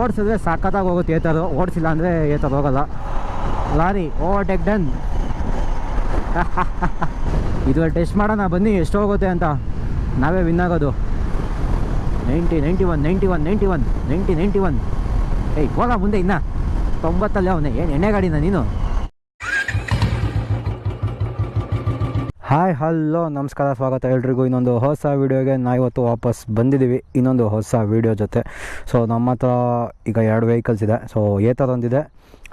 ಓಡಿಸಿದ್ರೆ ಸಖತ್ತಾಗಿ ಹೋಗುತ್ತೆ ಏತರು, ಓಡಿಸಿಲ್ಲ ಅಂದರೆ ಏತರು ಹೋಗಲ್ಲ. Lorry overtake done. ಇದು ಟೆಸ್ಟ್ ಮಾಡೋಣ, ಬನ್ನಿ ಎಷ್ಟು ಹೋಗುತ್ತೆ ಅಂತ. ನಾವೇ ವಿನ್ ಆಗೋದು. Ninety ninety one ninety one ninety one, ninety ninety one. ಏಯ್, ಹೋಗ ಮುಂದೆ ಇನ್ನ. ತೊಂಬತ್ತಲ್ಲೇ ಅವನೇ, ಏನು ಎಣ್ಣೆ ಗಾಡಿನ ನೀನು? ಹಾಯ್, ಹಲೋ, ನಮಸ್ಕಾರ, ಸ್ವಾಗತ ಎಲ್ರಿಗೂ. ಇನ್ನೊಂದು ಹೊಸ ವೀಡಿಯೋಗೆ ನಾವು ಇವತ್ತು ವಾಪಸ್ ಬಂದಿದ್ದೀವಿ. ಇನ್ನೊಂದು ಹೊಸ ವೀಡಿಯೋ ಜೊತೆ. ಸೊ ನಮ್ಮ ಹತ್ರ ಈಗ ಎರಡು ವೆಹಿಕಲ್ಸ್ ಇದೆ. ಸೊ ಏತರ್ ಒಂದಿದೆ,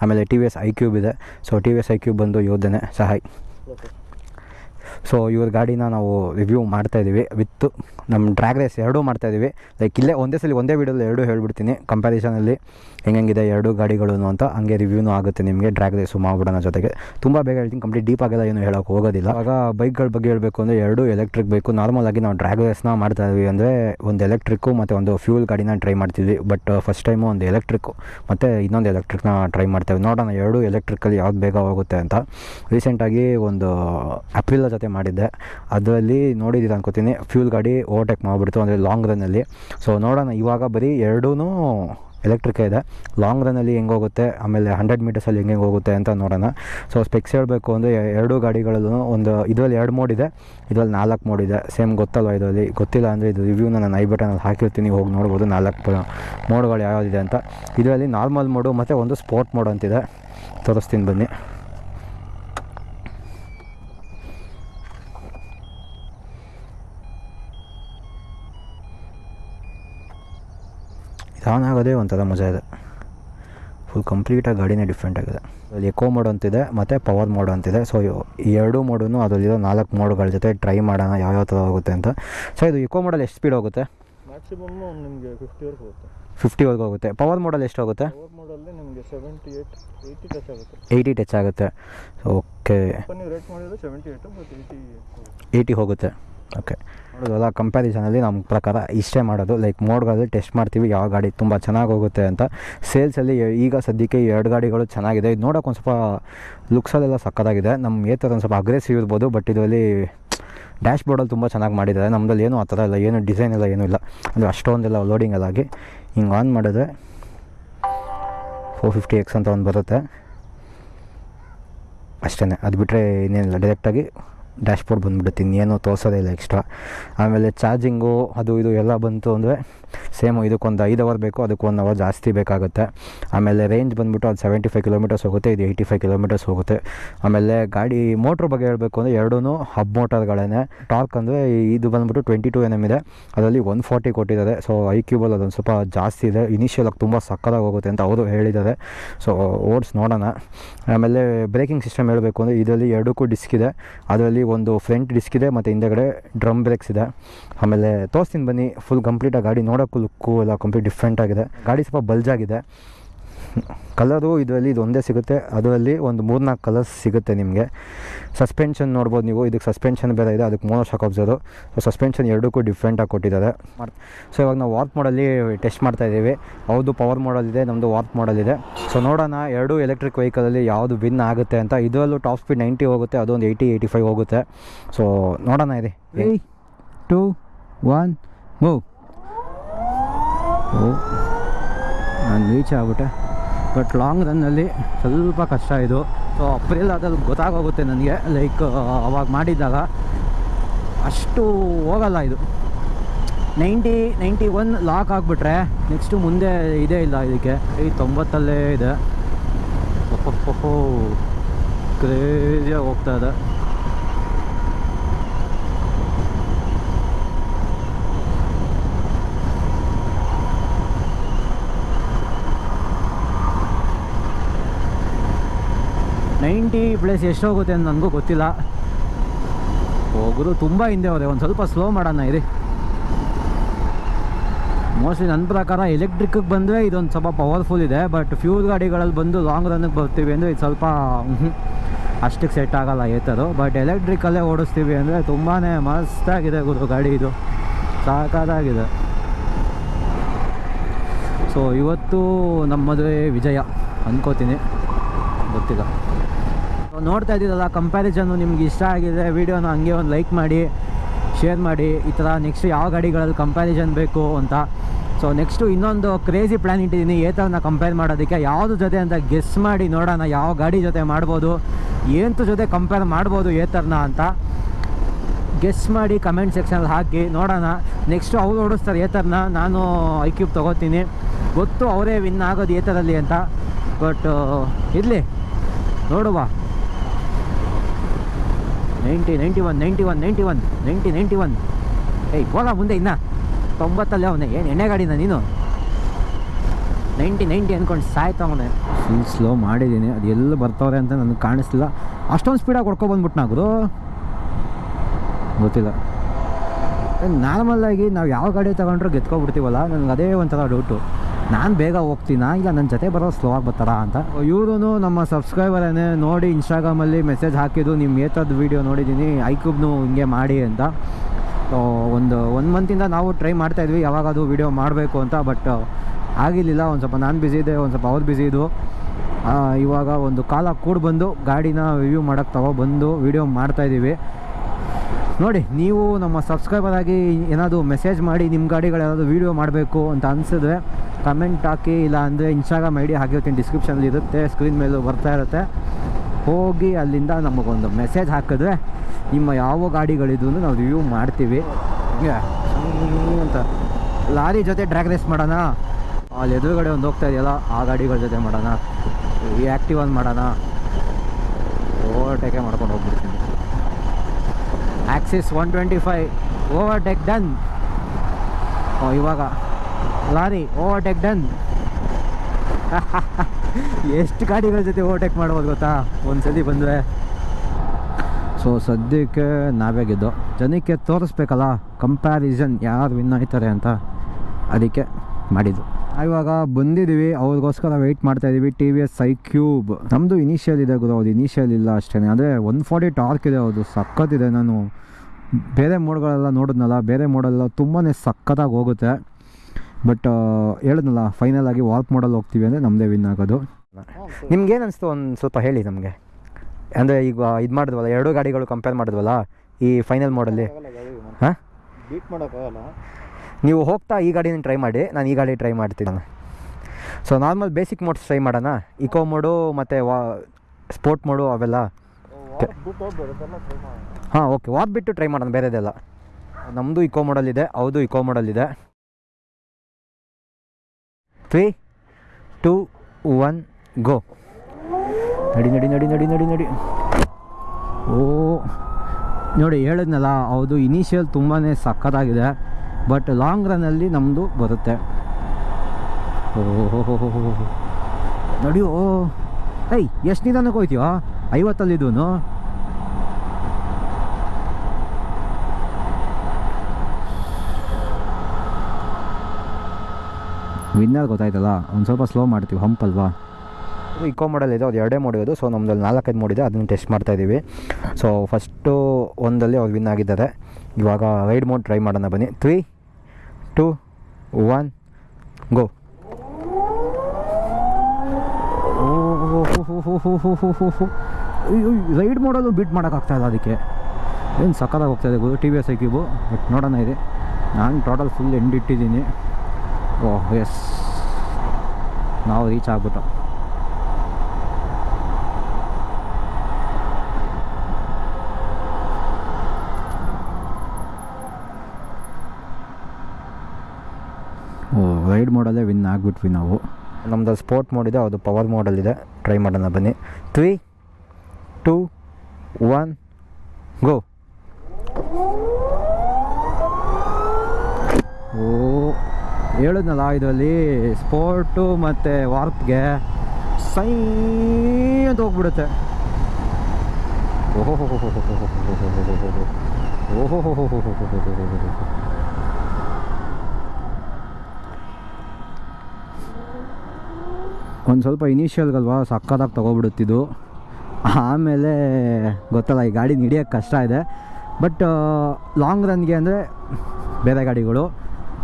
ಆಮೇಲೆ T V S I cube ಇದೆ. So T V S I cube ಬಂದು ಯೋಧನೆ ಸಹಾಯ್ ಸೊ ಇವ್ರ ಗಾಡಿನ ನಾವು ರಿವ್ಯೂ ಮಾಡ್ತಾಯಿದ್ದೀವಿ ವಿತ್ ನಮ್ಮ ಡ್ರ್ಯಾಗ್ ರೇಸ್ ಎರಡೂ ಮಾಡ್ತಾಯಿದ್ದೀವಿ ಲೈಕ್ ಇಲ್ಲೇ ಒಂದೇ ಸಲ ಒಂದೇ ವೀಡಿಯೋದಲ್ಲಿ ಎರಡೂ ಹೇಳ್ಬಿಡ್ತೀನಿ. ಕಂಪ್ಯಾರಿಸನಲ್ಲಿ ಹೆಂಗೆಂಗಿದೆ ಎರಡು ಗಾಡಿಗಳು ಅಂತ ಹಂಗೆ ರಿವ್ಯೂನೂ ಆಗುತ್ತೆ ನಿಮಗೆ. ಡ್ರ್ಯಾಗ್ ರೇಸು ಮಾಡ್ಬಿಡೋಣ ಜೊತೆಗೆ. ತುಂಬ ಬೇಗ ಹೇಳ್ತೀನಿ ಕಂಪ್ಲೀಟ್ ಡೀಪ್ ಆಗೆಲ್ಲ ಏನು ಹೇಳೋಕೆ ಹೋಗೋದಿಲ್ಲ. ಆಗ ಬೈಕ್ಗಳ ಬಗ್ಗೆ ಹೇಳಬೇಕು ಅಂದರೆ ಎರಡು ಎಲೆಕ್ಟ್ರಿಕ್ ಬೇಕು. ನಾರ್ಮಲ್ ಆಗಿ ನಾವು ಡ್ರ್ಯಾಗ್ ರೇಸ್ನ ಮಾಡ್ತಾ ಇದ್ವಿ ಅಂದರೆ ಒಂದು ಎಲೆಕ್ಟ್ರಿಕ್ಕು ಮತ್ತು ಒಂದು ಫ್ಯೂಲ್ ಗಾಡಿನ ಟ್ರೈ ಮಾಡ್ತಿದ್ವಿ. ಬಟ್ ಫಸ್ಟ್ ಟೈಮು ಒಂದು ಎಲೆಕ್ಟ್ರಿಕ್ಕು ಮತ್ತು ಇನ್ನೊಂದು ಎಲೆಕ್ಟ್ರಿಕ್ನ ಟ್ರೈ ಮಾಡ್ತೇವೆ. ನೋಡೋಣ, ಎರಡು ಎಲೆಕ್ಟ್ರಿಕಲ್ಲಿ ಯಾವ್ದು ಬೇಗ ಹೋಗುತ್ತೆ ಅಂತ. ರೀಸೆಂಟಾಗಿ ಒಂದು ಅಪ್ರಿಲ ಜೊತೆ ಮಾಡಿದ್ದೆ. ಅದರಲ್ಲಿ ನೋಡಿದ್ದೀರ ಅನ್ಕೋತೀನಿ. ಫ್ಯೂಲ್ ಗಾಡಿ ಓವರ್ಟೇಕ್ ಮಾಡಿಬಿಡ್ತು ಅಂದರೆ ಲಾಂಗ್ ರನ್ನಲ್ಲಿ ಸೊ ನೋಡೋಣ, ಇವಾಗ ಬರೀ ಎರಡೂ ಎಲೆಕ್ಟ್ರಿಕ್ ಇದೆ. ಲಾಂಗ್ ರನ್ನಲ್ಲಿ ಹೆಂಗೆ ಹೋಗುತ್ತೆ? ಆಮೇಲೆ ಹಂಡ್ರೆಡ್ ಮೀಟರ್ಸಲ್ಲಿ ಹೆಂಗೆ ಹೋಗುತ್ತೆ ಅಂತ ನೋಡೋಣ. ಸೊ ಸ್ಪೆಕ್ಸ್ ಹೇಳಬೇಕು ಅಂದರೆ ಎರಡು ಗಾಡಿಗಳಲ್ಲೂ ಒಂದು, ಇದರಲ್ಲಿ ಎರಡು ಮೋಡ್ ಇದೆ, ಇದರಲ್ಲಿ ನಾಲ್ಕು ಮೋಡ್ ಇದೆ. ಸೇಮ್ ಗೊತ್ತಲ್ಲ ಇದರಲ್ಲಿ? ಗೊತ್ತಿಲ್ಲ ಅಂದರೆ ಇದು ರಿವ್ಯೂ ನಾನು ಐ ಬಟನಲ್ಲಿ ಹಾಕಿರ್ತೀನಿ, ಹೋಗಿ ನೋಡ್ಬೋದು ನಾಲ್ಕು ಮೋಡ್ಗಳು ಯಾವ್ದಿದೆ ಅಂತ. ಇದರಲ್ಲಿ ನಾರ್ಮಲ್ ಮೋಡು ಮತ್ತು ಒಂದು ಸ್ಪೋರ್ಟ್ ಮೋಡ್ ಅಂತಿದೆ. ತೋರಿಸ್ತೀನಿ ಬನ್ನಿ. ಆನ್ ಆಗೋದೇ ಒಂಥರ ಮಜಾ ಇದೆ. ಫುಲ್ ಕಂಪ್ಲೀಟಾಗಿ ಗಾಡಿನೇ ಡಿಫ್ರೆಂಟ್ ಆಗಿದೆ. ಅಲ್ಲಿ ಎಕೋ ಮೋಡ್ ಅಂತಿದೆ ಮತ್ತು ಪವರ್ ಮೋಡ್ ಅಂತಿದೆ. ಸೊ ಈ ಎರಡೂ ಮೋಡನ್ನು ಅದರಲ್ಲಿರೋ ನಾಲ್ಕು ಮೋಡ್ಗಳ ಜೊತೆ ಟ್ರೈ ಮಾಡೋಣ ಯಾವ್ಯಾವ ಥರ ಹೋಗುತ್ತೆ ಅಂತ. ಸೊ ಇದು ಎಕೋ ಮೋಡಲ್ ಎಷ್ಟು ಸ್ಪೀಡ್ ಹೋಗುತ್ತೆ? ಮ್ಯಾಕ್ಸಿಮಮ್ ನಿಮಗೆ ಫಿಫ್ಟಿವರೆಗೆ ಹೋಗುತ್ತೆ. ಫಿಫ್ಟಿವರೆಗೆ ಹೋಗುತ್ತೆ. ಪವರ್ ಮೋಡಲ್ ಎಷ್ಟು ಹೋಗುತ್ತೆ? ಪವರ್ ಮೋಡಲ್ಲಿ ನಿಮಗೆ ಸೆವೆಂಟಿ ಏಯ್ಟ್ ಏಯ್ಟಿ ಟಚ್ ಆಗುತ್ತೆ. ಏಯ್ಟಿ ಟಚ್ ಆಗುತ್ತೆ. ಓಕೆ ನೀವು ರೇಟ್ ಮಾಡಿದ್ರೆ ಸೆವೆಂಟಿ ಏಯ್ಟು ಮತ್ತು ಏಯ್ಟಿ ಏಯ್ಟಿ ಹೋಗುತ್ತೆ. ಓಕೆ ನೋಡೋದಲ್ಲ ಕಂಪ್ಯಾರಿಸನಲ್ಲಿ ನಮ್ಮ ಪ್ರಕಾರ ಇಷ್ಟೇ ಮಾಡೋದು. ಲೈಕ್ ಮೋಡ್ಗಳಲ್ಲಿ ಟೆಸ್ಟ್ ಮಾಡ್ತೀವಿ ಯಾವ ಗಾಡಿ ತುಂಬ ಚೆನ್ನಾಗಿ ಹೋಗುತ್ತೆ ಅಂತ. ಸೇಲ್ಸಲ್ಲಿ ಈಗ ಸದ್ಯಕ್ಕೆ ಎರಡು ಗಾಡಿಗಳು ಚೆನ್ನಾಗಿದೆ. ಇದು ನೋಡೋಕೆ ಒಂದು ಸ್ವಲ್ಪ ಲುಕ್ಸಲ್ಲೆಲ್ಲ ಸಕ್ಕತ್ತಾಗಿದೆ ನಮ್ಮ ಏತರ ಒಂದು ಸ್ವಲ್ಪ ಅಗ್ರೆಸಿವ್ ಇರ್ಬೋದು ಬಟ್ ಇದರಲ್ಲಿ ಡ್ಯಾಶ್ ಬೋರ್ಡಲ್ಲಿ ತುಂಬ ಚೆನ್ನಾಗಿ ಮಾಡಿದ್ದಾರೆ. ನಮ್ಮದಲ್ಲಿ ಏನೂ ಆ ಥರ ಇಲ್ಲ. ಏನು ಡಿಸೈನ್ ಎಲ್ಲ ಏನೂ ಇಲ್ಲ. ಅಂದರೆ ಅಷ್ಟೊಂದೆಲ್ಲ ಲೋಡಿಂಗ್ ಆಗಿ ಹಿಂಗೆ ಆನ್ ಮಾಡಿದ್ರೆ ಫೋರ್ ಫಿಫ್ಟಿ ಎಕ್ಸ್ ಅಂತ ಒಂದು ಬರುತ್ತೆ. ಅಷ್ಟೇ ಅದು ಬಿಟ್ಟರೆ ಇನ್ನೇನಿಲ್ಲ. ಡೈರೆಕ್ಟಾಗಿ ಡ್ಯಾಶ್ ಬೋರ್ಡ್ ಬಂದುಬಿಡುತ್ತೆ. ಇನ್ನೇನು ತೋರಿಸೋದೇ ಇಲ್ಲ ಎಕ್ಸ್ಟ್ರಾ ಆಮೇಲೆ ಚಾರ್ಜಿಂಗು ಅದು ಇದು ಎಲ್ಲ ಬಂತು ಅಂದರೆ ಸೇಮು ಇದಕ್ಕೊಂದು ಐದು ಅವರ್ ಬೇಕು, ಅದಕ್ಕೆ ಒನ್ ಅವರ್ ಜಾಸ್ತಿ ಬೇಕಾಗುತ್ತೆ. ಆಮೇಲೆ ರೇಂಜ್ ಬಂದುಬಿಟ್ಟು ಅದು ಸೆವೆಂಟಿ ಫೈವ್ ಕಿಲೋಮೀಟರ್ಸ್ ಹೋಗುತ್ತೆ, ಇದು ಏಯ್ಟಿ ಫೈವ್ ಕಿಲೋಮೀಟರ್ಸ್ ಹೋಗುತ್ತೆ. ಆಮೇಲೆ ಗಾಡಿ ಮೋಟ್ರ್ ಬಗ್ಗೆ ಹೇಳಬೇಕು ಅಂದರೆ ಎರಡೂ ಹಬ್ ಮೋಟರ್ಗಳೇ ಟಾರ್ಕ್ ಅಂದರೆ ಇದು ಬಂದುಬಿಟ್ಟು ಟ್ವೆಂಟಿ ಟು ಎನ್ ಎಂ ಇದೆ. ಅದರಲ್ಲಿ ಒನ್ ಫಾರ್ಟಿ ಕೊಟ್ಟಿದ್ದಾರೆ. ಸೊ ಐ ಕ್ಯೂಬಲ್ ಅದೊಂದು ಸ್ವಲ್ಪ ಜಾಸ್ತಿ ಇದೆ. ಇನಿಷಿಯಲ್ ಆಗಿ ತುಂಬ ಸಕ್ಕದಾಗಿ ಹೋಗುತ್ತೆ ಅಂತ ಅವರು ಹೇಳಿದ್ದಾರೆ. ಸೊ ಓಡ್ಸ್ ನೋಡೋಣ. ಆಮೇಲೆ ಬ್ರೇಕಿಂಗ್ ಸಿಸ್ಟಮ್ ಹೇಳಬೇಕು ಅಂದರೆ ಇದರಲ್ಲಿ ಎರಡಕ್ಕೂ ಡಿಸ್ಕ್ ಇದೆ. ಅದರಲ್ಲಿ ಒಂದು ಫ್ರಂಟ್ ಡಿಸ್ಕ್ ಇದೆ, ಮತ್ತು ಹಿಂದೆಗಡೆ ಡ್ರಮ್ ಬ್ರೇಕ್ಸ್ ಇದೆ. ಆಮೇಲೆ ತೋರಿಸ್ತೀನಿ ಬನ್ನಿ ಫುಲ್ ಕಂಪ್ಲೀಟಾಗಿ ಗಾಡಿ ನೋಡೋಕ್ಕೂ ಲುಕ್ಕು ಎಲ್ಲ ಕಂಪ್ಲೀಟ್ ಡಿಫ್ರೆಂಟ್ ಆಗಿದೆ. ಗಾಡಿ ಸ್ವಲ್ಪ ಬಲ್ಜಾಗಿದೆ ಕಲರು ಇದರಲ್ಲಿ ಇದು ಒಂದೇ ಸಿಗುತ್ತೆ. ಅದರಲ್ಲಿ ಒಂದು ಮೂರ್ನಾಲ್ಕು ಕಲರ್ಸ್ ಸಿಗುತ್ತೆ ನಿಮಗೆ. ಸಸ್ಪೆನ್ಷನ್ ನೋಡ್ಬೋದು ನೀವು. ಇದಕ್ಕೆ ಸಸ್ಪೆನ್ಷನ್ ಬೇರೆ ಇದೆ. ಅದಕ್ಕೆ mono shock absorber so suspension ಎರಡಕ್ಕೂ ಡಿಫ್ರೆಂಟಾಗಿ ಕೊಟ್ಟಿದ್ದಾರೆ. ಸೊ ಇವಾಗ ನಾವು ವಾರ್ಪ್ ಮಾಡಲ್ಲಿ ಟೆಸ್ಟ್ ಮಾಡ್ತಾ ಇದ್ದೀವಿ. ಹೌದು ಪವರ್ ಇದೆ. ನಮ್ಮದು ವಾರ್ಕ್ ಮಾಡಲ್ ಇದೆ. ಸೊ ನೋಡೋಣ. ಎರಡು ಎಲೆಕ್ಟ್ರಿಕ್ ವೆಹಿಕಲಲ್ಲಿ ಯಾವುದು ವಿನ್ ಆಗುತ್ತೆ ಅಂತ. ಇದರಲ್ಲೂ ಟಾಪ್ ಸ್ಪೀಡ್ ನೈಂಟಿ ಹೋಗುತ್ತೆ. ಅದೊಂದು ಏಯ್ಟಿ ಏಯ್ಟಿ ಫೈವ್ ಹೋಗುತ್ತೆ. ಸೊ ನೋಡೋಣ ಇದೆ. ಟೂ ಒನ್ ಮೂವ್ ಓ, ನಾನು ರೀಚ್ ಆಗ್ಬಿಟ್ಟೆ. ಬಟ್ ಲಾಂಗ್ ರನ್ನಲ್ಲಿ ಸ್ವಲ್ಪ ಕಷ್ಟ ಇದು. ಸೊ ಅಪ್ರಿಲ್ ಅದ್ರಲ್ಲಿ ಗೊತ್ತಾಗೋಗುತ್ತೆ ನನಗೆ. ಲೈಕ್ ಅವಾಗ ಮಾಡಿದ್ದಾಗ ಅಷ್ಟು ಹೋಗಲ್ಲ ಇದು. ನೈಂಟಿ ನೈಂಟಿ ಒನ್ ಲಾಕ್ ಆಗಿಬಿಟ್ರೆ ನೆಕ್ಸ್ಟು ಮುಂದೆ ಇದೇ ಇಲ್ಲ ಇದಕ್ಕೆ. ಈ ತೊಂಬತ್ತಲ್ಲೇ ಇದೆ. ಕ್ರೇಜಿಯಾಗಿ ಹೋಗ್ತಾ ಇದೆ. ನೈಂಟಿ ಪ್ಲೇಸ್ ಎಷ್ಟು ಹೋಗುತ್ತೆ ಅಂತ ನನಗೂ ಗೊತ್ತಿಲ್ಲ. ಹೋಗೋದು ತುಂಬ ಹಿಂದೆ ಹೋದೆ, ಒಂದು ಸ್ವಲ್ಪ ಸ್ಲೋ ಮಾಡೋಣ ಇರಿ ಮೋಸ್ಟ್ಲಿ ನನ್ನ ಪ್ರಕಾರ ಎಲೆಕ್ಟ್ರಿಕ್ಗೆ ಬಂದರೆ ಇದೊಂದು ಸ್ವಲ್ಪ ಪವರ್ಫುಲ್ ಇದೆ ಬಟ್ ಫ್ಯೂಲ್ ಗಾಡಿಗಳಲ್ಲಿ ಬಂದು ಲಾಂಗ್ ರನ್ನಿಗೆ ಬರ್ತೀವಿ ಅಂದರೆ ಇದು ಸ್ವಲ್ಪ ಅಷ್ಟಕ್ಕೆ ಸೆಟ್ ಆಗಲ್ಲ ಏತರು ಬಟ್ ಎಲೆಕ್ಟ್ರಿಕಲ್ಲೇ ಓಡಿಸ್ತೀವಿ ಅಂದರೆ ತುಂಬಾ ಮಸ್ತಾಗಿದೆ ಗುರು ಗಾಡಿ ಇದು. ಸಾಕಾದಾಗಿದೆ. ಸೊ ಇವತ್ತು ನಮ್ಮ ವಿಜಯ ಅನ್ಕೋತೀನಿ. ಗೊತ್ತಿಲ್ಲ. ನೋಡ್ತಾ ಇದ್ದೀರಲ್ಲ ಕಂಪ್ಯಾರಿಸನ್ನು ನಿಮ್ಗೆ ಇಷ್ಟ ಆಗಿದೆ ವಿಡಿಯೋನ ಹಂಗೆ ಒಂದು ಲೈಕ್ ಮಾಡಿ ಶೇರ್ ಮಾಡಿ, ಈ ಥರ ನೆಕ್ಸ್ಟ್ ಯಾವ ಗಾಡಿಗಳಲ್ಲಿ ಕಂಪ್ಯಾರಿಸನ್ ಬೇಕು ಅಂತ. ಸೊ ನೆಕ್ಸ್ಟು ಇನ್ನೊಂದು ಕ್ರೇಜಿ ಪ್ಲ್ಯಾನ್ ಇಟ್ಟಿದ್ದೀನಿ, ಏತರನ್ನ ಕಂಪೇರ್ ಮಾಡೋದಕ್ಕೆ. ಯಾವ್ದು ಜೊತೆ ಅಂತ ಗೆಸ್ ಮಾಡಿ ನೋಡೋಣ, ಯಾವ ಗಾಡಿ ಜೊತೆ ಮಾಡ್ಬೋದು, ಏನಂತ ಜೊತೆ ಕಂಪೇರ್ ಮಾಡ್ಬೋದು ಏತರ್ನ ಅಂತ. ಗೆಸ್ ಮಾಡಿ ಕಮೆಂಟ್ ಸೆಕ್ಷನಲ್ಲಿ ಹಾಕಿ, ನೋಡೋಣ. ನೆಕ್ಸ್ಟು ಅವ್ರು ಓಡಿಸ್ತಾರೆ ಏತರ್ನ ನಾನು ಐಕ್ಯೂಬ್ ತೊಗೋತೀನಿ. ಗೊತ್ತು ಅವರೇ ವಿನ್ ಆಗೋದು ಏತರಲ್ಲಿ ಅಂತ. ಬಟ್ ಇರಲಿ. ನೋಡುವ. Ninety ninety one ninety one ninety one ninety ninety one ಏಯ್, ಹೋಗ ಮುಂದೆ ಇನ್ನ. ತೊಂಬತ್ತಲ್ಲೇ ಅವನೇ. ಏನು, ಎಣ್ಣೆ ಗಾಡಿನ ನೀನು? ನೈಂಟಿ ನೈಂಟಿ ಅಂದ್ಕೊಂಡು ಅವನೇ. ಫುಲ್ ಸ್ಲೋ ಮಾಡಿದ್ದೀನಿ. ಅದು ಎಲ್ಲಿ ಬರ್ತವ್ರೆ ಅಂತ ನನಗೆ ಕಾಣಿಸ್ತಿಲ್ಲ. ಅಷ್ಟೊಂದು ಸ್ಪೀಡಾಗಿ ಹೊಡ್ಕೊಬಂದ್ಬಿಟ್ಟು ಬಂದ್ಬಿಟ್ಟು ಗುರು? ಗೊತ್ತಿಲ್ಲ. ನಾರ್ಮಲ್ಲಾಗಿ ನಾವು ಯಾವ ಗಾಡಿ ತಗೊಂಡ್ರು ಗೆದ್ಕೊಬಿಡ್ತೀವಲ್ಲ ನನಗೆ ಅದೇ ಒಂಥರ ಡೌಟು ನಾನು ಬೇಗ ಹೋಗ್ತೀನಾ? ಇಲ್ಲ ನನ್ನ ಜೊತೆ ಬರೋ ಸ್ಲೋ ಆಗಿ ಬರ್ತಾರಾ ಅಂತ. ಇವರು ನಮ್ಮ ಸಬ್ಸ್ಕ್ರೈಬರನ್ನೇ ನೋಡಿ ಇನ್ಸ್ಟಾಗ್ರಾಮಲ್ಲಿ ಮೆಸೇಜ್ ಹಾಕಿದ್ದು ನಿಮ್ಮ ಏತದ್ದು ವೀಡಿಯೋ ನೋಡಿದ್ದೀನಿ ಐಕ್ಯೂಬ್ನು ಹಿಂಗೆ ಮಾಡಿ ಅಂತ. ಒಂದು ಒಂದು ಮಂತಿಂದ ನಾವು ಟ್ರೈ ಮಾಡ್ತಾಯಿದ್ವಿ ಯಾವಾಗ ಅದು ವೀಡಿಯೋ ಮಾಡಬೇಕು ಅಂತ ಬಟ್ ಆಗಿರಲಿಲ್ಲ. ಒಂದು ಸ್ವಲ್ಪ ನಾನು ಬ್ಯುಸಿ ಇದೆ ಒಂದು ಸ್ವಲ್ಪ ಅವ್ರು ಬ್ಯುಸಿ ಇದ್ದು ಇವಾಗ ಒಂದು ಕಾಲ ಕೂಡ ಬಂದು, ಗಾಡಿನ ರಿವ್ಯೂ ಮಾಡೋಕ್ಕೆ ತಗೊಬಂದು ವೀಡಿಯೋ ಮಾಡ್ತಾಯಿದ್ದೀವಿ ನೋಡಿ, ನೀವು ನಮ್ಮ ಸಬ್ಸ್ಕ್ರೈಬರ್ ಆಗಿ ಏನಾದರೂ ಮೆಸೇಜ್ ಮಾಡಿ ನಿಮ್ಮ ಗಾಡಿಗಳೇನಾದರೂ ವೀಡಿಯೋ ಮಾಡಬೇಕು ಅಂತ ಅನಿಸಿದ್ರೆ ಕಮೆಂಟ್ ಹಾಕಿ, ಇಲ್ಲ ಅಂದರೆ ಇನ್ಸ್ಟಾಗ್ರಾಮ್ ಐ ಡಿ ಹಾಕಿರ್ತೀನಿ ಡಿಸ್ಕ್ರಿಪ್ಷನಲ್ಲಿ ಇರುತ್ತೆ ಸ್ಕ್ರೀನ್ ಮೇಲೂ ಬರ್ತಾ ಇರುತ್ತೆ. ಹೋಗಿ ಅಲ್ಲಿಂದ ನಮಗೊಂದು ಮೆಸೇಜ್ ಹಾಕಿದ್ರೆ ನಿಮ್ಮ ಯಾವ ಗಾಡಿಗಳಿದ್ದು ನಾವು ರಿವ್ಯೂ ಮಾಡ್ತೀವಿ. ಅಂತ ಲಾರಿ ಜೊತೆ ಡ್ರ್ಯಾಗ್ ರೇಸ್ ಮಾಡೋಣ. ಅಲ್ಲಿ ಎದುರುಗಡೆ ಒಂದು ಹೋಗ್ತಾ ಇದೆಯಲ್ಲ, ಆ ಗಾಡಿಗಳ ಜೊತೆ ಮಾಡೋಣ. ಈ ಆ್ಯಕ್ಟಿವ್ ಒಂದು ಮಾಡೋಣ. ಓವರ್ಟೇಕೇ ಮಾಡ್ಕೊಂಡು ಹೋಗ್ಬಿಡ್ತೀನಿ. Access one twenty five overtake done ಇವಾಗ ಲಾರಿ ಓವರ್ಟೇಕ್ ಡನ್. ಎಷ್ಟು ಗಾಡಿಗಳ ಜೊತೆ ಓವರ್ಟೇಕ್ ಮಾಡ್ಬೋದು ಗೊತ್ತಾ? ಒಂದ್ಸತಿ ಬಂದರೆ. ಸೊ ಸದ್ಯಕ್ಕೆ ನಾವೇ ಗೆದ್ದು. ಜನಕ್ಕೆ ತೋರಿಸ್ಬೇಕಲ್ಲ ಕಂಪ್ಯಾರಿಸನ್ ಯಾರು ವಿನ್ ಆಯ್ತಾರೆ ಅಂತ. ಅದಕ್ಕೆ ಮಾಡಿದ್ದು. ಇವಾಗ ಬಂದಿದ್ದೀವಿ, ಅವ್ರಿಗೋಸ್ಕರ ವೆಯ್ಟ್ ಮಾಡ್ತಾ ಇದ್ದೀವಿ T V S I cube ನಮ್ಮದು ಇನಿಷಿಯಲ್ ಇದೆ ಗುರು ಅವ್ರು ಇನಿಷಿಯಲ್ ಇಲ್ಲ ಅಷ್ಟೇ. ಅಂದರೆ ಒನ್ ಫಾರ್ಟಿ ಟಾರ್ಕ್ ಇದೆ ಅದು ಸಖತ್ತಿದೆ ನಾನು ಬೇರೆ ಮೋಡ್ಗಳೆಲ್ಲ ನೋಡಿದ್ನಲ್ಲ, ಬೇರೆ ಮೋಡೆಲ್ಲ ತುಂಬಾ ಸಖತ್ತಾಗಿ ಹೋಗುತ್ತೆ. ಬಟ್ ಹೇಳಿದ್ನಲ್ಲ ಫೈನಲ್ ಆಗಿ ವಾಲ್ಕ್ ಮಾಡಲ್ ಹೋಗ್ತೀವಿ ಅಂದರೆ ನಮ್ಮದೇ ವಿನ್ ಆಗೋದು. ನಿಮ್ಗೇನು ಅನಿಸ್ತು ಒಂದು ಸ್ವಲ್ಪ ಹೇಳಿ ನಮಗೆ. ಅಂದರೆ ಈಗ ಇದು ಮಾಡಿದ್ವಲ್ಲ ಎರಡು ಗಾಡಿಗಳು ಕಂಪೇರ್ ಮಾಡಿದ್ವಲ್ಲ ಈ ಫೈನಲ್ ಮಾಡಲ್ಲಿ ಹಾಂ? ನೀವು ಹೋಗ್ತಾ ಈ ಗಾಡಿನ ಟ್ರೈ ಮಾಡಿ ನಾನು ಈ ಗಾಡಿ ಟ್ರೈ ಮಾಡ್ತೀನಿ. So normal basic modes try ಮಾಡೋಣ. ಇಕೋ ಮೋಡು ಮತ್ತು ವಾ ಸ್ಪೋರ್ಟ್ ಮೋಡು ಅವೆಲ್ಲ. ಹಾಂ ಓಕೆ ವಾಕ್ ಬಿಟ್ಟು ಟ್ರೈ ಮಾಡೋಣ ಬೇರೆದೆಲ್ಲ. ನಮ್ಮದು ಇಕೋ ಮಾಡಲಿದೆ ಹೌದು ಇಕೋ ಮಾಡಲಿದೆ ತ್ರೀ ಟೂ ಒನ್ ಗೋ ನಡಿ ನಡಿ ನಡಿ ನಡಿ ನಡಿ ನಡಿ. ಓ, ನೋಡಿ ಹೇಳಿದ್ನಲ್ಲ, ಹೌದು ಇನಿಷಿಯಲ್ ತುಂಬಾ ಸಕ್ಕತ್ತಾಗಿದೆ ಬಟ್ ಲಾಂಗ್ ರನ್ನಲ್ಲಿ ನಮ್ಮದು ಬರುತ್ತೆ. ಓಹೋ, ನಡಿಯೋ, ಏಯ್, ಎಷ್ಟು ನಿಧಾನಕ್ಕೆ ಹೋಯ್ತೀಯೋ? ಐವತ್ತಲ್ಲಿದ್ದೂ ವಿನ್ನರ್ ಗೊತ್ತಾಯ್ತಲ್ಲ ಒಂದು ಸ್ವಲ್ಪ ಸ್ಲೋ ಮಾಡ್ತೀವಿ ಹಂಪ್ ಅಲ್ವಾ ಇಕೋ ಮಾಡಲ್ ಇದೆ ಅದು ಎರಡೇ ಮೋಡ್ ಇರೋದು ಸೊ ನಮ್ಮದಲ್ಲಿ ನಾಲ್ಕೈದು ಮೋಡ್ ಇದೆ ಅದನ್ನು ಟೆಸ್ಟ್ ಮಾಡ್ತಾ ಇದ್ದೀವಿ ಸೊ ಫಸ್ಟು ಒಂದಲ್ಲಿ ಅವ್ರು ವಿನ್ ಆಗಿದ್ದಾರೆ ಇವಾಗ ರೈಡ್ ಮೋಡ್ ಟ್ರೈ ಮಾಡೋಣ ಬನ್ನಿ three two one go ride ಮಾಡಲು ಬಿಟ್ ಮಾಡೋಕ್ಕಾಗ್ತಾ ಇಲ್ಲ ಅದಕ್ಕೆ ಏನು ಸಕ್ಕತ್ತಾಗಿ ಹೋಗ್ತಾಯಿದೆ ಇದೆ T V S I cube but ನೋಡೋಣ ಇದೆ ನಾನು total full end oh yes ನಾವು ರೀಚ್ ಆಗ್ಬಿಟ್ಟು. ಓ ರೈಡ್ ಮೋಡಲ್ಲೇ ವಿನ್ ಆಗಿಬಿಟ್ವಿ ನಾವು. ನಮ್ಮದು ಸ್ಪೋರ್ಟ್ ಮೋಡ್ ಇದೆ, ಅದು ಪವರ್ ಮೋಡಲ್ಲಿದೆ ಟ್ರೈ ಮಾಡೋಣ ಬನ್ನಿ. ತ್ರೀ ಟೂ ಒನ್ ಗೋ ಓ ಹೇಳಿದ್ನಲ್ಲ, ಇದರಲ್ಲಿ ಸ್ಪೋರ್ಟು ಮತ್ತು ವಾರ್ಪ್ಗೆ ಸೈ ಅಂತ ಹೋಗ್ಬಿಡುತ್ತೆ. ಓಹೋ ಒಂದು ಸ್ವಲ್ಪ ಇನಿಷಿಯಲ್ಗಲ್ವಾ ಸಕ್ಕತ್ತಾಗಿ ತೊಗೊಬಿಡುತ್ತಿದ್ದು. ಆಮೇಲೆ ಗೊತ್ತಲ್ಲ, ಈ ಗಾಡಿ ಹಿಡಿಯೋಕ್ಕೆ ಕಷ್ಟ ಇದೆ. ಬಟ್ ಲಾಂಗ್ ರನ್ಗೆ ಅಂದರೆ ಬೇರೆ ಗಾಡಿಗಳು.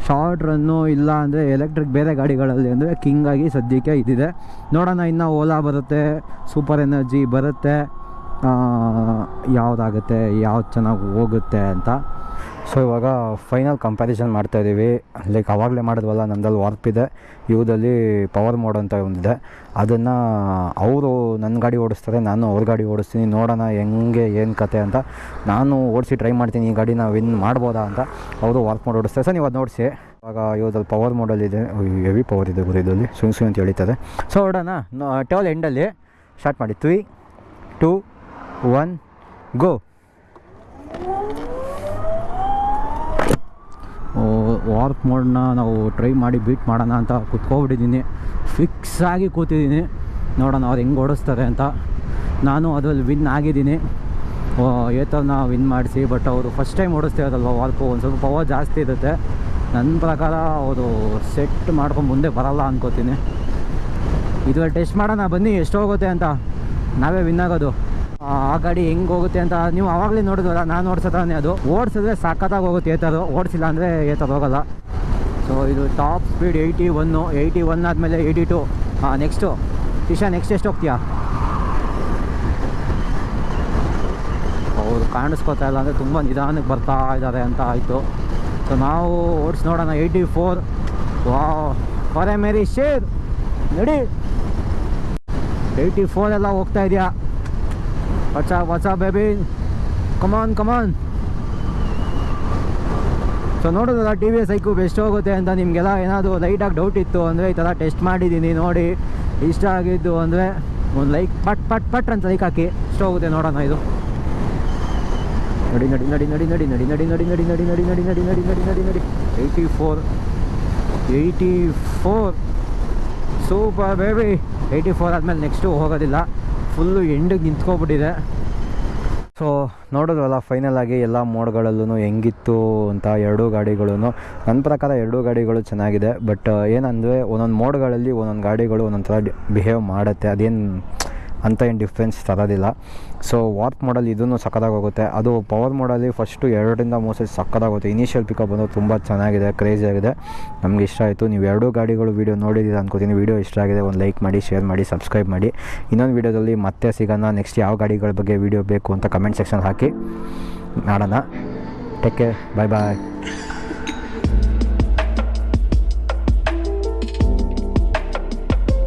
ಶಾರ್ಟ್ ರನ್ನು ಇಲ್ಲ ಅಂದರೆ ಎಲೆಕ್ಟ್ರಿಕ್ ಬೇರೆ ಗಾಡಿಗಳಲ್ಲಿ ಅಂದರೆ ಕಿಂಗಾಗಿ ಸದ್ಯಕ್ಕೆ ಇದಿದೆ ನೋಡೋಣ, ಇನ್ನು ಓಲಾ ಬರುತ್ತೆ ಸೂಪರ್ ಎನರ್ಜಿ ಬರುತ್ತೆ. ಯಾವುದಾಗುತ್ತೆ, ಯಾವ್ದು ಚೆನ್ನಾಗಿ ಹೋಗುತ್ತೆ ಅಂತ. ಸೊ ಇವಾಗ ಫೈನಲ್ ಕಂಪ್ಯಾರಿಸನ್ ಮಾಡ್ತಾಯಿದ್ದೀವಿ ಲೈಕ್ ಅವಾಗಲೇ ಮಾಡಿದ್ವಲ್ಲ ನಂದಲ್ಲಿ ವಾರ್ಪ್ ಇದೆ. ಇವುದಲ್ಲಿ ಪವರ್ ಮೋಡ್ ಅಂತ ಒಂದಿದೆ. ಅದನ್ನು ಅವರು ನನ್ನ ಗಾಡಿ ಓಡಿಸ್ತಾರೆ, ನಾನು ಅವ್ರ ಗಾಡಿ ಓಡಿಸ್ತೀನಿ. ನೋಡೋಣ ಹೆಂಗೆ, ಏನು ಕತೆ ಅಂತ. ನಾನು ಓಡಿಸಿ ಟ್ರೈ ಮಾಡ್ತೀನಿ, ಈ ಗಾಡಿನ ವಿನ್ ಮಾಡ್ಬೋದಾ ಅಂತ ಅವರು ವಾರ್ಪ್ ಮೋಡ್ ಓಡಿಸ್ತಾರೆ. ಸರ್, ನೀವು ಅದು ನೋಡಿಸಿ ಇವಾಗ ಇವ್ರಲ್ಲಿ ಪವರ್ ಮೋಡಲ್ಲಿದೆ ಹೆವಿ ಪವರ್ ಇದೆ ಗುರು ಇದರಲ್ಲಿ. ಸುಂಗ್ ಸುಂಗ್ ಅಂತ ಹೇಳ್ತಾರೆ ಸೊ ಹೊಡೋಣ ಟೇವಲ್ ಎಂಡಲ್ಲಿ ಸ್ಟಾರ್ಟ್ ಮಾಡಿ. Three two one go warp ಮೋಡ್ನ ನಾವು ಟ್ರೈ ಮಾಡಿ ಬೀಟ್ ಮಾಡೋಣ ಅಂತ ಕುತ್ಕೊಬಿಟ್ಟಿದ್ದೀನಿ. ಫಿಕ್ಸ್ ಆಗಿ ಕೂತಿದ್ದೀನಿ. ನೋಡೋಣ ಅವ್ರು ಹೆಂಗೆ ಓಡಿಸ್ತಾರೆ ಅಂತ. ನಾನು ಅದರಲ್ಲಿ ವಿನ್ ಆಗಿದ್ದೀನಿ. ಏತನ ವಿನ್ ಮಾಡಿಸಿ ಬಟ್ ಅವರು ಫಸ್ಟ್ ಟೈಮ್ ಓಡಿಸ್ತಿರೋದಲ್ವ ವಾರ್ಪು? ಒಂದು ಸ್ವಲ್ಪ ಪವರ್ ಜಾಸ್ತಿ ಇರುತ್ತೆ. ನನ್ನ ಪ್ರಕಾರ ಅವರು ಸೆಟ್ ಮಾಡ್ಕೊಂಡು ಮುಂದೆ ಬರಲ್ಲ ಅನ್ಕೋತೀನಿ. ಇದ್ರಲ್ಲಿ ಟೆಸ್ಟ್ ಮಾಡೋಣ ಬನ್ನಿ, ಎಷ್ಟು ಹೋಗುತ್ತೆ ಅಂತ. ನಾವೇ ವಿನ್ ಆಗೋದು. ಆ ಗಾಡಿ ಹೆಂಗ್ ಹೋಗುತ್ತೆ ಅಂತ ನೀವು ಅವಾಗ್ಲೇ ನೋಡಿದ್ರಲ್ಲ ನಾನು ಓಡಿಸೋದಾನೆ ಅದು. ಓಡಿಸಿದ್ರೆ ಸಖತ್ತಾಗಿ ಹೋಗುತ್ತೆ ಏತದು. ಓಡಿಸಿಲ್ಲ ಅಂದ್ರೆ ಏತದ ಹೋಗಲ್ಲ. ಸೊ ಇದು top speed eighty one eighty one ಆದಮೇಲೆ ಏಯ್ಟಿ ಟು ಹಾಂ ನೆಕ್ಸ್ಟು ಇಶಾ ನೆಕ್ಸ್ಟ್ ಎಷ್ಟು ಹೋಗ್ತೀಯಾ? ಅವರು ಕಾಣಿಸ್ಕೊತಾ ಇಲ್ಲ ಅಂದರೆ ತುಂಬ ನಿಧಾನಕ್ಕೆ ಬರ್ತಾ ಇದ್ದಾರೆ ಅಂತ ಆಯಿತು. ಸೊ ನಾವು ಓಡಿಸಿ ನೋಡೋಣ. ಏಯ್ಟಿ ಫೋರ್ ವಾ ಫಾರೆ ಮೇರಿ ಶೇರ್. ನಡಿ. ಏಯ್ಟಿ ಫೋರ್ ಎಲ್ಲ ಹೋಗ್ತಾ ಇದೆಯಾ? ವಚ Come baby come on. So ನೋಡೋದಲ್ಲ T V S I cube ಅಂತ ನಿಮಗೆಲ್ಲ ಏನಾದರೂ ಲೈಟಾಗಿ ಡೌಟ್ ಇತ್ತು ಅಂದರೆ ಈ ಥರ ಟೆಸ್ಟ್ ಮಾಡಿದ್ದೀನಿ ನೋಡಿ ಇಷ್ಟ ಆಗಿದ್ದು ಅಂದರೆ ಒಂದು ಲೈಕ್ ಪಟ್ ಪಟ್ ಪಟ್ ಅಂತ ಲೈಕ್ ಹಾಕಿ ಎಷ್ಟು ಹೋಗುತ್ತೆ ನೋಡೋಣ ಇದು ನಡಿ ನಡಿ ನಡಿ ನಡಿ ನಡಿ ನಡಿ ನಡಿ ನಡಿ ನಡಿ ನಡಿ ನಡಿ ನಡಿ ನಡಿ ನಡಿ ನಡಿ ನಡಿ ನಡಿ eighty four eighty four super baby eighty four ಆದಮೇಲೆ ನೆಕ್ಸ್ಟು ಹೋಗೋದಿಲ್ಲ ಫುಲ್ಲು ಎಂಡಿಗೆ ನಿಂತ್ಕೊಬಿಟ್ಟಿದೆ. ಸೊ ನೋಡಿದ್ರಲ್ಲ ಫೈನಲ್ ಆಗಿ ಎಲ್ಲ ಮೋಡ್ಗಳಲ್ಲೂ ಹೆಂಗಿತ್ತು ಅಂತ ಎರಡೂ ಗಾಡಿಗಳೂ ನನ್ನ ಪ್ರಕಾರ ಎರಡೂ ಗಾಡಿಗಳು ಚೆನ್ನಾಗಿದೆ ಬಟ್ ಏನಂದರೆ ಒಂದೊಂದು ಮೋಡ್ಗಳಲ್ಲಿ ಒಂದೊಂದು ಗಾಡಿಗಳು ಒಂದೊಂದು ಥರ ಬಿಹೇವ್ ಮಾಡುತ್ತೆ. ಅದೇನು ಅಂತ ಏನು ಡಿಫ್ರೆನ್ಸ್ ತರೋದಿಲ್ಲ. ಸೊ ವಾರ್ಪ್ ಮಾಡಲ್ ಇದೂ ಸಕ್ಕದಾಗಿ ಹೋಗುತ್ತೆ. ಅದು ಪವರ್ ಮೋಡಲ್ಲಿ ಫಸ್ಟು ಎರಡರಿಂದ ಮೂರು ಸೈಜ್ ಸಕ್ಕದಾಗುತ್ತೆ ಇನಿಷಿಯಲ್ ಪಿಕಪ್ ಬಂದು ತುಂಬ ಚೆನ್ನಾಗಿದೆ ಕ್ರೇಜ್ ಆಗಿದೆ. ನಮಗೆ ಇಷ್ಟ ಆಯಿತು. ನೀವು ಎರಡೂ ಗಾಡಿಗಳು ವೀಡಿಯೋ ನೋಡಿದ್ದೀರ ಅನ್ಕೋತೀನಿ. ವೀಡಿಯೋ ಇಷ್ಟ ಆಗಿದೆ, ಒಂದು ಲೈಕ್ ಮಾಡಿ ಶೇರ್ ಮಾಡಿ ಸಬ್ಸ್ಕ್ರೈಬ್ ಮಾಡಿ. ಇನ್ನೊಂದು ವೀಡಿಯೋದಲ್ಲಿ ಮತ್ತೆ ಸಿಗೋಣ. ನೆಕ್ಸ್ಟ್ ಯಾವ ಗಾಡಿಗಳ ಬಗ್ಗೆ ವೀಡಿಯೋ ಬೇಕು ಅಂತ ಕಮೆಂಟ್ ಸೆಕ್ಷನ್ ಹಾಕಿ. ಮಾಡೋಣ. ಟೇಕ್ ಕೇರ್ ಬಾಯ್ ಬಾಯ್